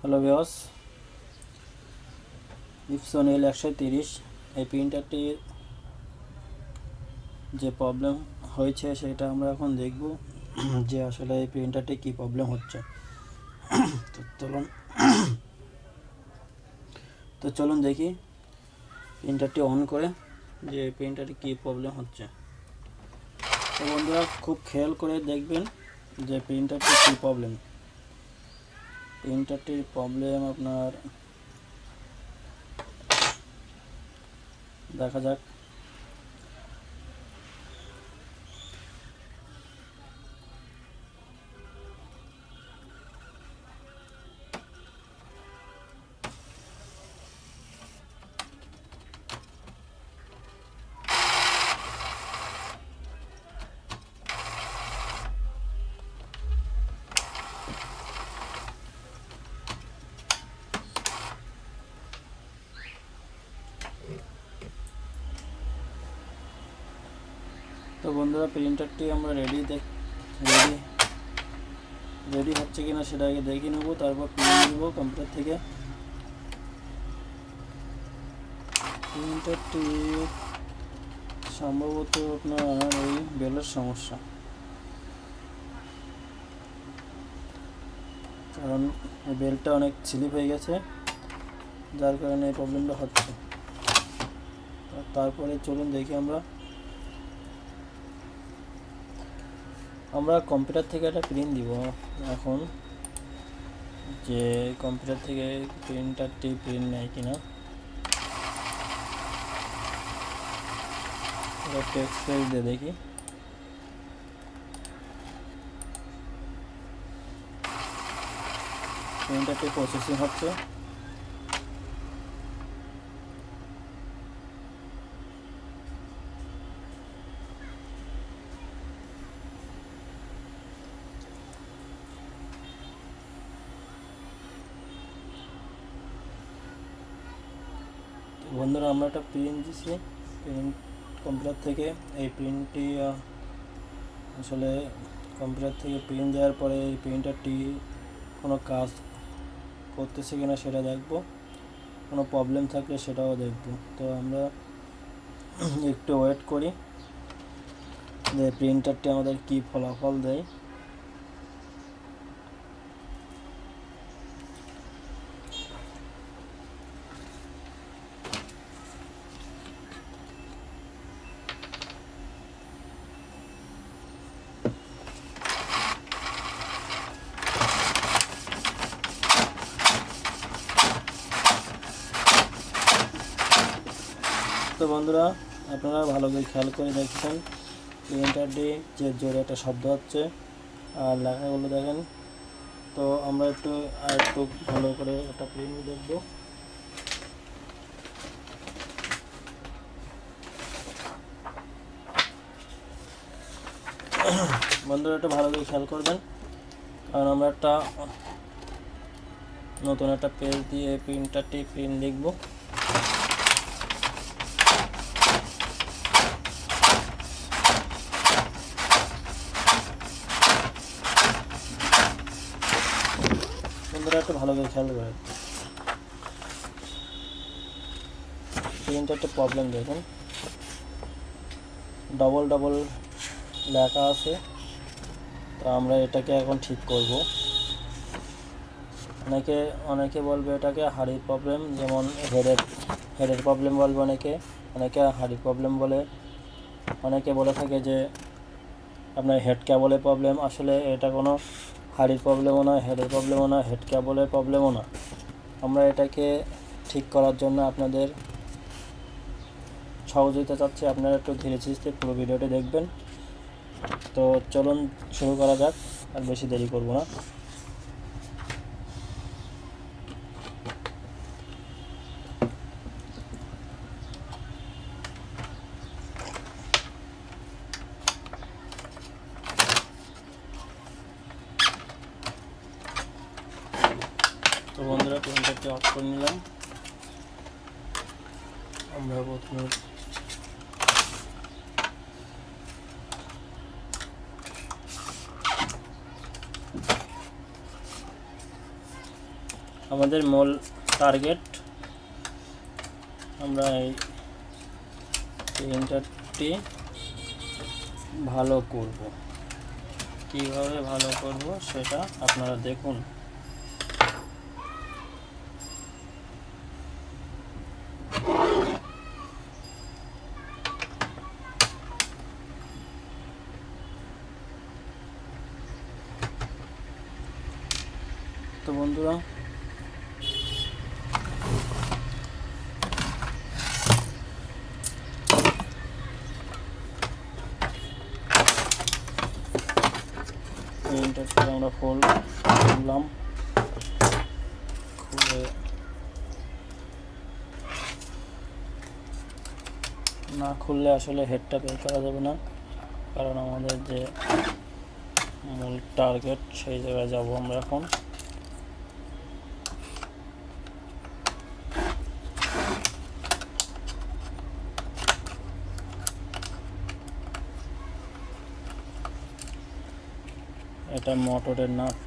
Hello বিয়স Epson এল একশো তিরিশ, এই প্রিন্টারটির যে প্রবলেম হয়েছে সেটা আমরা এখন দেখব যে আসলে এই প্রিন্টারটি কী প্রবলেম হচ্ছে। তো চলুন তো চলুন দেখি প্রিন্টারটি অন করে যে প্রিন্টারটি কী প্রবলেম হচ্ছে। তো বন্ধুরা, খুব খেয়াল করে দেখবেন যে প্রিন্টারটি কী প্রবলেম প্রিন্টারটির প্রবলেম আপনার। দেখা যাক। তো বন্ধুরা প্রিন্টারটি আমরা রেডি দেখ রেডি রেডি হচ্ছে কিনা সেটা আগে দেখে নেব, তারপর প্রিন্ট নেব কম্পিউটার থেকে। প্রিন্টারটি সম্ভবত আপনার ওই বেলের সমস্যা। কারণ বেলটা অনেক স্লিপ হয়ে গেছে, যার কারণে এই প্রবলেমটা হচ্ছে। তারপরে চলুন দেখি আমরা। আমরা কম্পিউটার থেকে একটা প্রিন্ট দিব এখন, যে কম্পিউটার থেকে প্রিন্টারটি প্রিন্ট নেয় কিনা। টেক্সট পেজ দিয়ে দেখি। প্রিন্টারটি প্রসেসিং হচ্ছে? বন্ধুরা, আমরা একটা প্রিন্ট দিছি। প্রিন্ট কম্পিউটার থেকে এই প্রিন্টটি আসলে কম্পিউটার থেকে প্রিন্ট দেওয়ার পরে এই প্রিন্টারটি কোনো কাজ করতেছে কিনা সেটা দেখব। কোনো প্রবলেম থাকলে সেটাও দেখব। তো আমরা একটু ওয়েট করি যে প্রিন্টারটি আমাদের কী ফলাফল দেয়। বন্ধুরা, আপনারা ভালো করে খেয়াল করে দেখছেন প্রিন্টারটি যে জোরে একটা শব্দ হচ্ছে, আর লেখাগুলো দেখেন। তো আমরা একটু, আর একটু ভালো করে একটা প্রিন্ট দেখব। বন্ধুরা, একটু ভালো করে খেয়াল করবেন, কারণ আমরা একটা নতুন একটা পেজ দিয়ে প্রিন্টারটি প্রিন্ট লিখব বন্ধুরা একটু ভালো করে খেয়াল করে একটা প্রবলেম দেখুন। ডবল ডবল লেখা আছে। তো আমরা এটাকে এখন ঠিক করব। অনেকে অনেকে বলবে এটাকে হাড়ির প্রবলেম যেমন হেডের হেডের প্রবলেম বলবে অনেকে। অনেকে হাড়ির প্রবলেম বলে। অনেকে বলে থাকে যে আপনার হেড ক্যাবলের প্রবলেম আসলে এটা কোনো হাড়ির প্রবলেমও নয় হেডের প্রবলেমও নয় হেড ক্যাবলের প্রবলেমও না আমরা এটাকে ঠিক করার জন্য আপনাদের সহযোগিতা চাচ্ছি, আপনারা একটু ধীরে ধীরে পুরো ভিডিওটি দেখবেন। তো চলুন শুরু করা যাক, আর বেশি দেরি করব না তো অফ করে নিলাম। আমরা প্রথমে আমাদের মূল টার্গেট আমরা এই প্রিন্টারটি ভালো করব। কীভাবে ভালো করব সেটা আপনারা দেখুন তো বন্ধুরা প্রিন্টারটা আমরা ফোল্ড করলাম। খুলে না খুললে আসলে হেডটা বের করা যাবে না, কারণ আমাদের যে মূল টার্গেট সেই জায়গায় যাব আমরা এখন। এটা মোটরের নাট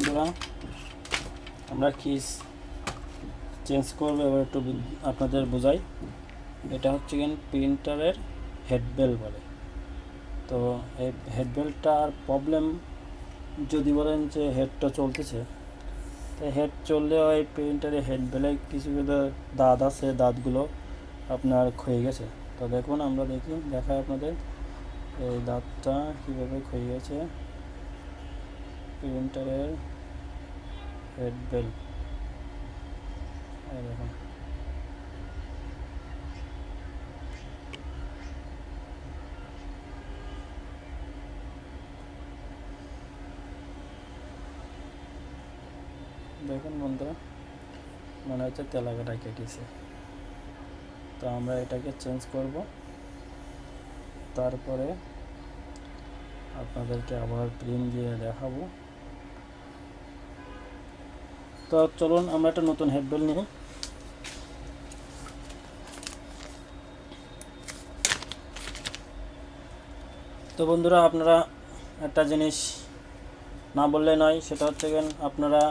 বন্ধুরা, আমরা কিস চেঞ্জ করব, এবার একটু আপনাদের বোঝাই। এটা হচ্ছে কিন প্রিন্টারের হেডবেল বলে। তো এই হেডবেলটার প্রবলেম যদি বলেন যে হেডটা চলতেছে, তো হেড চললে ওই প্রিন্টারের হেডবেলে কিছু কিছু দাঁত আছে, দাঁতগুলো আপনার ক্ষয়ে গেছে। তো দেখুন, আমরা দেখি, দেখাই আপনাদের। এই দাঁতটা কীভাবে ক্ষয়ে গেছে প্রিন্টারের হেড বেল দেখুন দেখুন বন্ধুরা মনে হচ্ছে তেলাকাটা কেটেছে তো আমরা এটাকে চেঞ্জ করব তারপরে আপনাদেরকে আবার প্রিন্ট দিয়ে দেখাবো তো চলুন, আমরা একটা নতুন হেডবেল নিই তো বন্ধুরা, আপনারা একটা জিনিস না বললে নয়, সেটা হচ্ছে আপনারা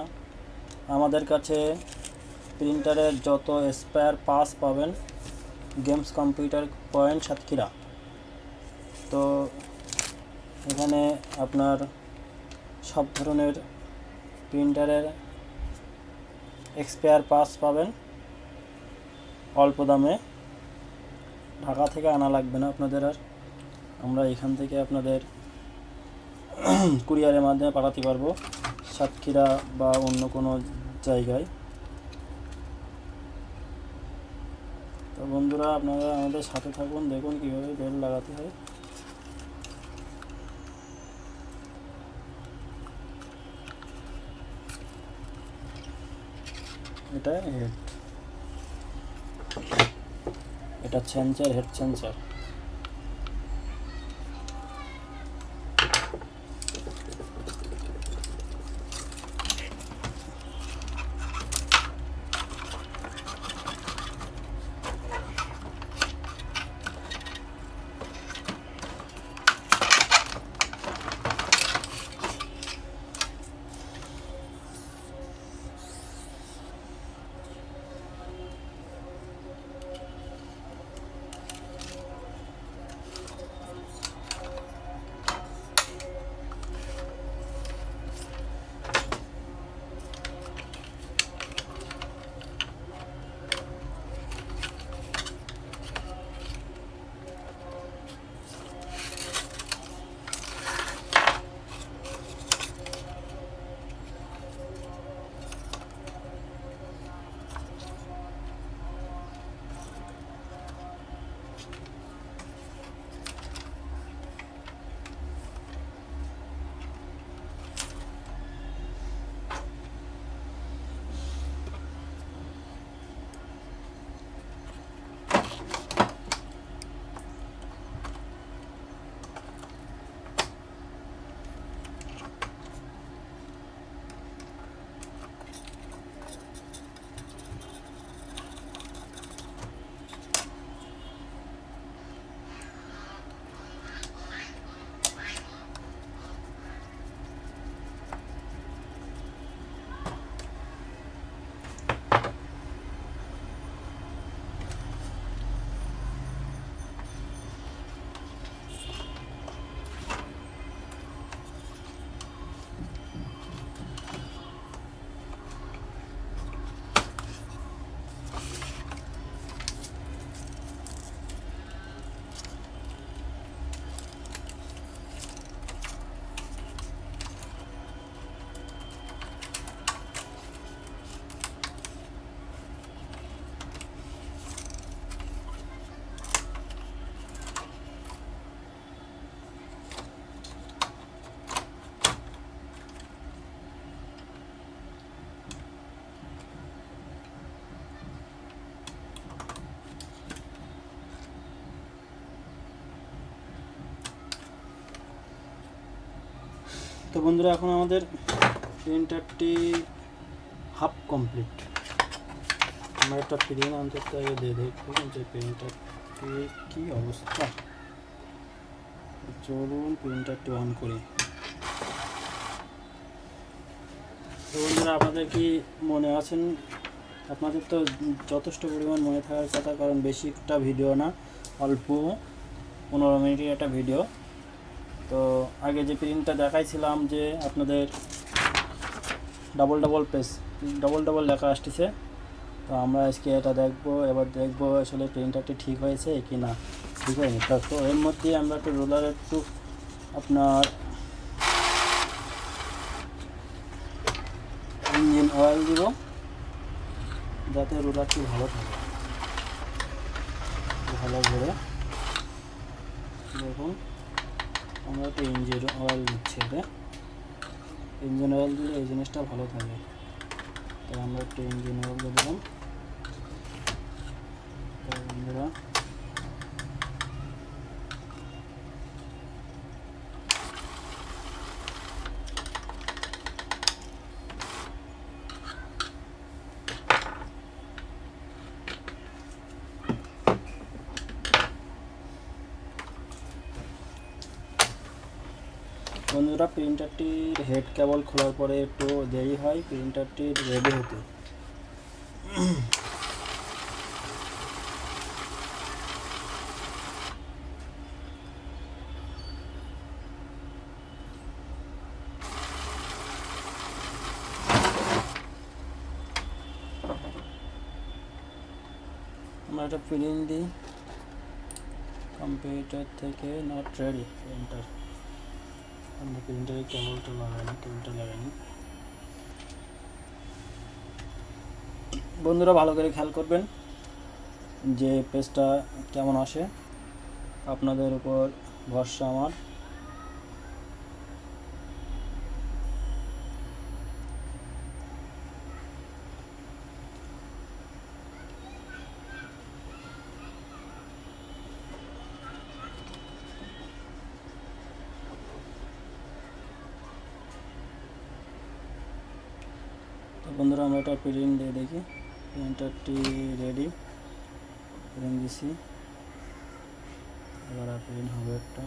আমাদের কাছে প্রিন্টারের যত স্পেয়ার পাস পাবেন গেমস কম্পিউটার পয়েন্ট সাতক্ষীরা। তো এখানে আপনার সব ধরনের প্রিন্টারের এক্সপায়ার পাস পাবেন। অল্প দামে। ঢাকা থেকে আনা লাগবে না আপনাদের আর। আমরা এখান থেকে আপনাদের কুরিয়ারের মাধ্যমে পাঠাতে পারব। সাতক্ষীরা বা অন্য কোনো জায়গায়। তো বন্ধুরা, আপনারা আমাদের সাথে থাকুন, দেখুন কীভাবে বেল লাগাতে হয়। এটা হেড এটা সেন্সার হেড সেন্সার তো বন্ধুরা, এখন আমাদের প্রিন্টারটি হাফ কমপ্লিট। আমরা একটা প্রিন্ট অন্তত দিয়ে দেখব যে প্রিন্টারটি কী অবস্থা? চলুন প্রিন্টারটি অন করি। তো বন্ধুরা, আপনাদের কি মনে আছেন? আপনাদের তো যথেষ্ট পরিমাণ মনে থাকার কথা, কারণ বেশি একটা ভিডিও না, অল্প পনেরো মিনিটের একটা ভিডিও। তো আগে যে প্রিন্টটা দেখাইছিলাম যে আপনাদের double double page double double লেখা আসতেছে, তো আমরা আজকে এটা দেখব, এবার দেখব আসলে প্রিন্টারটি ঠিক হয়েছে কি না, ঠিক হয়নি। তো তো এর মধ্যে আমরা একটু রোলার একটু আপনার ইঞ্জিন অয়েল দিব, যাতে রোলারটি ভালো থাকে। ভালো করে দেখুন। আমরা তো ইঞ্জিন অয়েল দিচ্ছি এটা। ইঞ্জিন অয়েল দিলে এই জিনিসটা ভালো থাকে। তাই আমরা একটু ইঞ্জিন অয়েল দিলাম। বন্ধুরা বন্ধুরা প্রিন্টারটির হেড কেবল খোলার পরে একটু দেরি হয় প্রিন্টারটির রেডি হতে। আমরা একটা প্রিন্ট দিই কম্পিউটার থেকে নট রেডি প্রিন্টার আমরা প্রিন্টারে কেবলটা লাগাইনি কেবলটা লাগাইনি বন্ধুরা, ভালো করে খেয়াল করবেন যে পেজটা কেমন আসে। আপনাদের উপর ভরসা আমার তো বন্ধুরা আমরা এটা প্রিন্ট দিয়ে দেখি প্রিন্টারটি রেডি প্রিন্ট দিছি এবার প্রিন্ট হবে একটা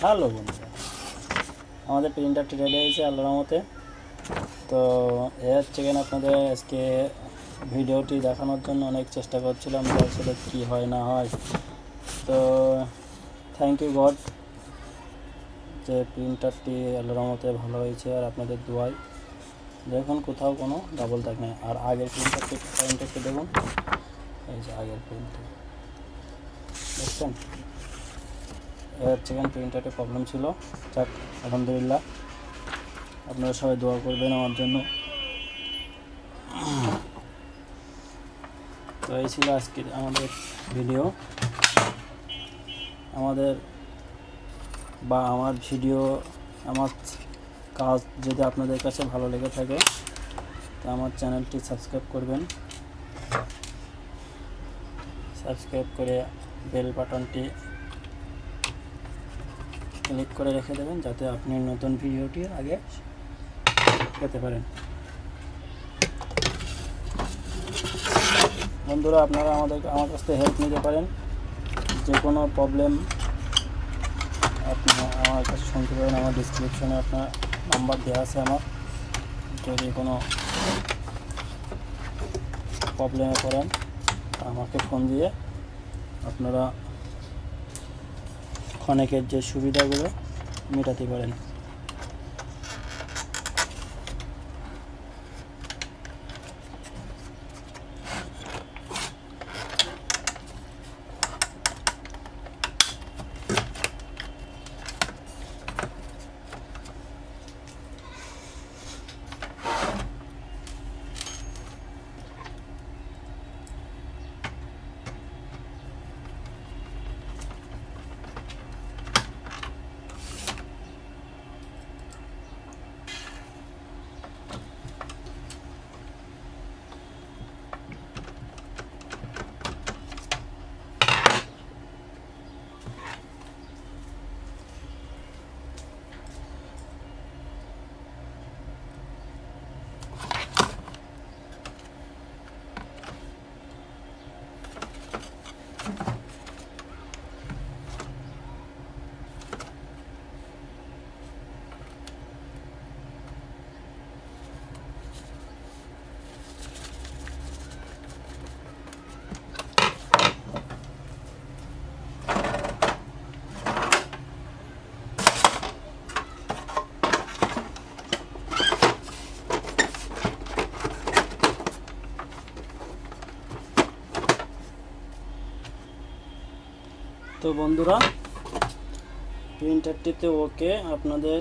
হ্যালো বন্ধুরা আমাদের প্রিন্টারটি রেডি হয়েছে আল্লাহর মতে তো এ হচ্ছে কেন আপনাদের আজকে ভিডিওটি দেখানোর জন্য অনেক চেষ্টা করছিলাম, যে আসলে কী হয়, না হয়। তো থ্যাংক ইউ গড যে প্রিন্টারটি আল্লাহর ভালো হয়েছে আর আপনাদের দোয়াই দেখুন, কোথাও কোনো ডাবল নেই। আর আগের প্রিন্টারটি প্রিন্টারটি দেখুন। এই যে আগের প্রিন্টার দেখছেন? এ হচ্ছে কেন প্রিন্টারটি প্রবলেম ছিল। যাক, আলহামদুলিল্লাহ। আপনারা সবাই দোয়া করবেন আমার জন্য। তো এই ছিল আজকের আমাদের ভিডিও আমাদের বা আমার ভিডিও আমার কাজ যদি আপনাদের কাছে ভালো লেগে থাকে, তো আমার চ্যানেলটি সাবস্ক্রাইব করবেন। সাবস্ক্রাইব করে বেল বাটনটি ক্লিক করে রেখে দেবেন, যাতে আপনি নতুন ভিডিওটি আগে পেতে পারেন। বন্ধুরা, আপনারা আমাদের, আমার কাছ থেকে হেল্প নিতে পারেন। যে কোনো প্রবলেম আপনি আমার কাছে শুনতে পারেন আমার ডিসক্রিপশনে আপনার নাম্বার দেওয়া আছে আমার। যদি কোনো প্রবলেমে পড়েন, আমাকে ফোন দিয়ে আপনারা অনেকের যে সুবিধাগুলো মেটাতে পারেন। তো বন্ধুরা প্রিন্টারটিতে ওকে আপনাদের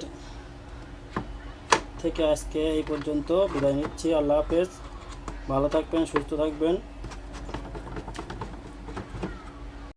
থেকে আজকে এই পর্যন্ত বিদায় নিচ্ছি। আল্লাহ হাফেজ। ভালো থাকবেন, সুস্থ থাকবেন।